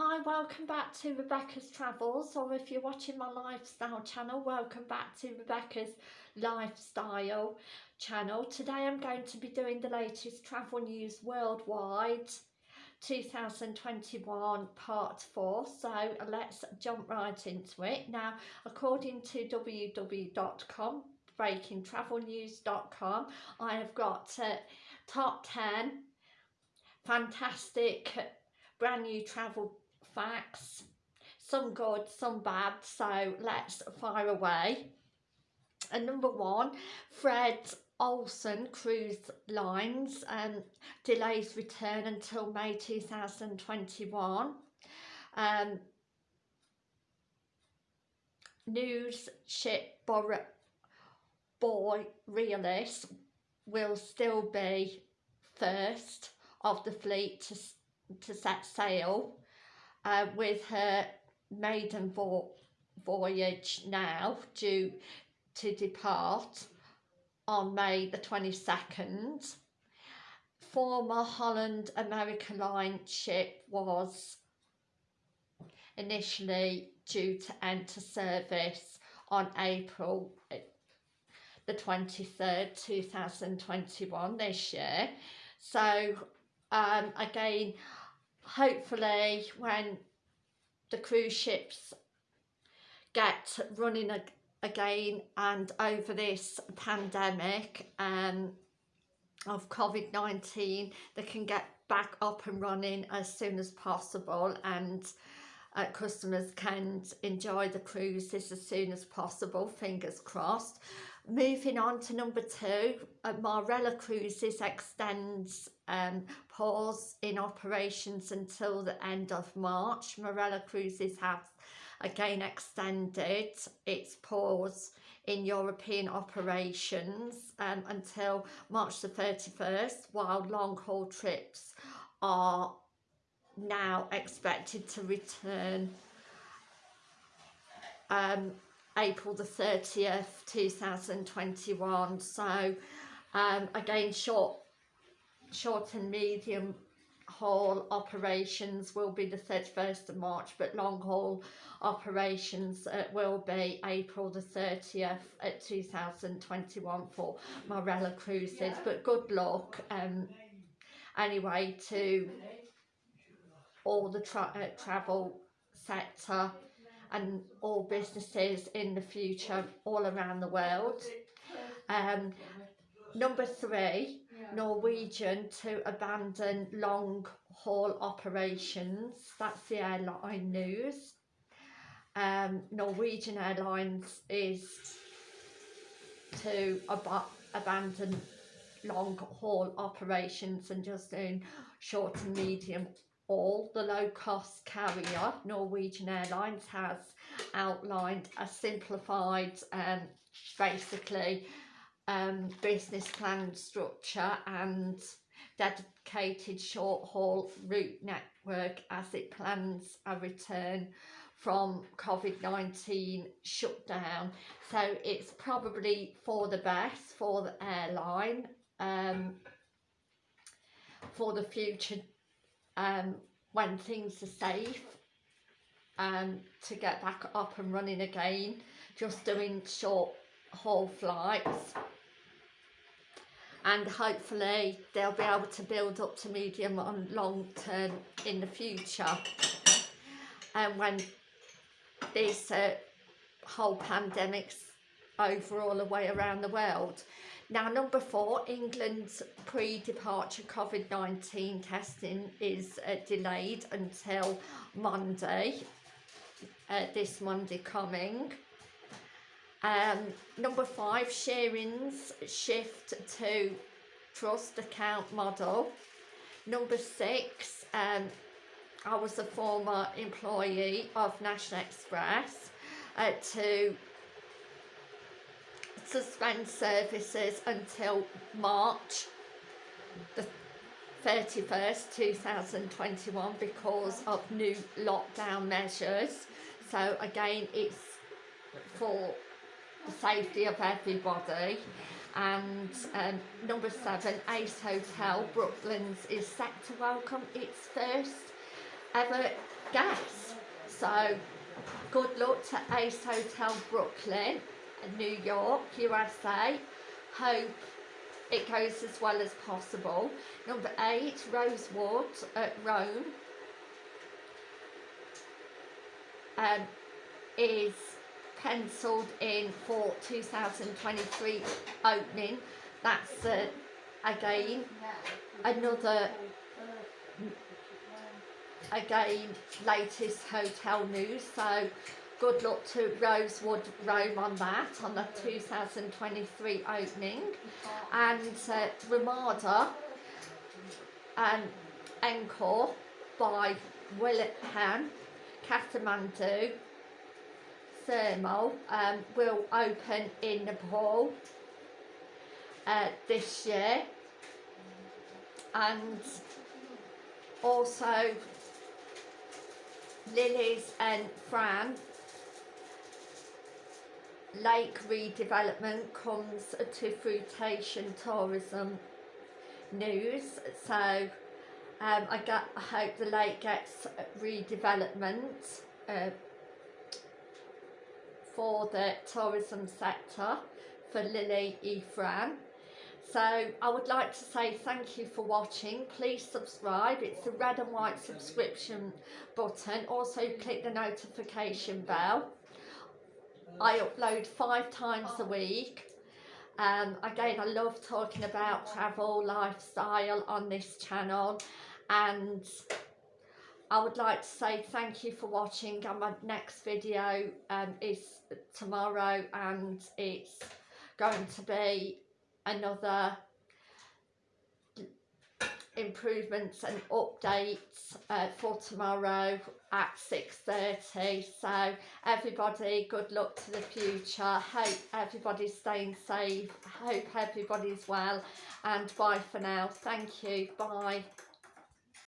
Hi, welcome back to Rebecca's Travels, or if you're watching my lifestyle channel, welcome back to Rebecca's Lifestyle channel. Today I'm going to be doing the latest travel news worldwide 2021 part 4 so let's jump right into it now according to www.com breakingtravelnews.com I have got uh, top 10 fantastic brand new travel facts. Some good some bad so let's fire away. And number one Fred Olsen Cruise Lines um, delays return until May 2021 um, news ship boy realist will still be first of the fleet to, to set sail uh, with her maiden vo voyage now due to depart on May the 22nd. Former Holland America Line ship was initially due to enter service on April the 23rd 2021 this year so um, again hopefully when the cruise ships get running ag again and over this pandemic um, of COVID-19 they can get back up and running as soon as possible and uh, customers can enjoy the cruises as soon as possible fingers crossed moving on to number two, uh, Marella Cruises extends um, pause in operations until the end of March. Marella Cruises has again extended its pause in European operations um, until March the 31st, while long haul trips are now expected to return um, April the 30th 2021 so um, again short short and medium haul operations will be the 31st of March but long haul operations uh, will be April the 30th at 2021 for Marella Cruises. But good luck um, anyway to all the tra uh, travel sector and all businesses in the future all around the world. Um, number three, Norwegian to abandon long haul operations. That's the airline news. Um, Norwegian Airlines is to ab abandon long haul operations and just doing short and medium all the low-cost carrier, Norwegian Airlines, has outlined a simplified, um, basically, um, business plan structure and dedicated short-haul route network as it plans a return from COVID-19 shutdown. So it's probably for the best for the airline um, for the future um, when things are safe um, to get back up and running again just doing short haul flights. And hopefully they'll be able to build up to medium and long term in the future. And when this uh, whole pandemic's over all the way around the world now, number four, England's pre-departure COVID-19 testing is uh, delayed until Monday, uh, this Monday coming. Um, number five, Shearing's shift to trust account model. Number six, um, I was a former employee of National Express uh, to suspend services until March the 31st 2021 because of new lockdown measures. So again it's for the safety of everybody. And um, number seven Ace Hotel Brooklands is set to welcome its first ever guess. So good luck to Ace Hotel Brooklyn, New York, USA. Hope it goes as well as possible. Number eight, Rosewood at Rome. Um, is penciled in for 2023 opening. That's uh, again another again latest hotel news so good luck to Rosewood Rome on that on the 2023 opening. And uh, Ramada and Encore by Willingham Kathmandu Thermal um, will open in Nepal uh, this year. And also Lilies and Fran lake redevelopment comes to fruitation tourism news so um, I, get, I hope the lake gets redevelopment uh, for the tourism sector for Lily Efran. So I would like to say thank you for watching. Please subscribe. It's the red and white subscription button. Also click the notification bell. I upload five times a week. Um, again, I love talking about travel, lifestyle on this channel and I would like to say thank you for watching and my next video um, is tomorrow and it's going to be another improvements and updates uh, for tomorrow at 6.30 so everybody good luck to the future. Hope everybody's staying safe. Hope everybody's well. And bye for now. Thank you. Bye